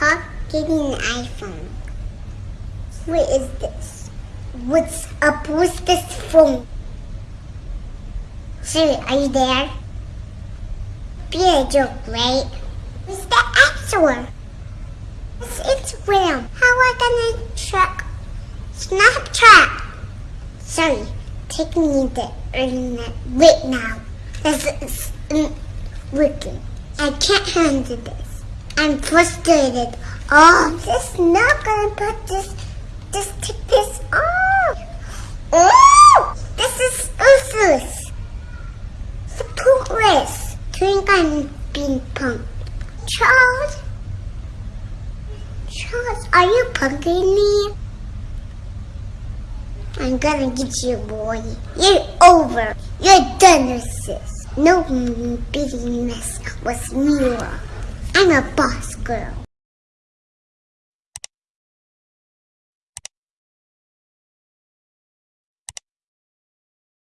talk getting an iPhone. What is this? What's up with this phone? Siri, are you there? Be a joke, right? What's the app store? It's Instagram. How I gonna track Snapchat? Sorry, taking me the internet right now. This is working. I can't handle this. I'm frustrated. Oh, this is not gonna put this. Just take this off. Oh, this is useless. Supportless. Think I'm being punked. Charles? Charles, are you punking me? I'm gonna get you, boy. You're over. You're done with this. No beating this with Mira. I'm a boss girl.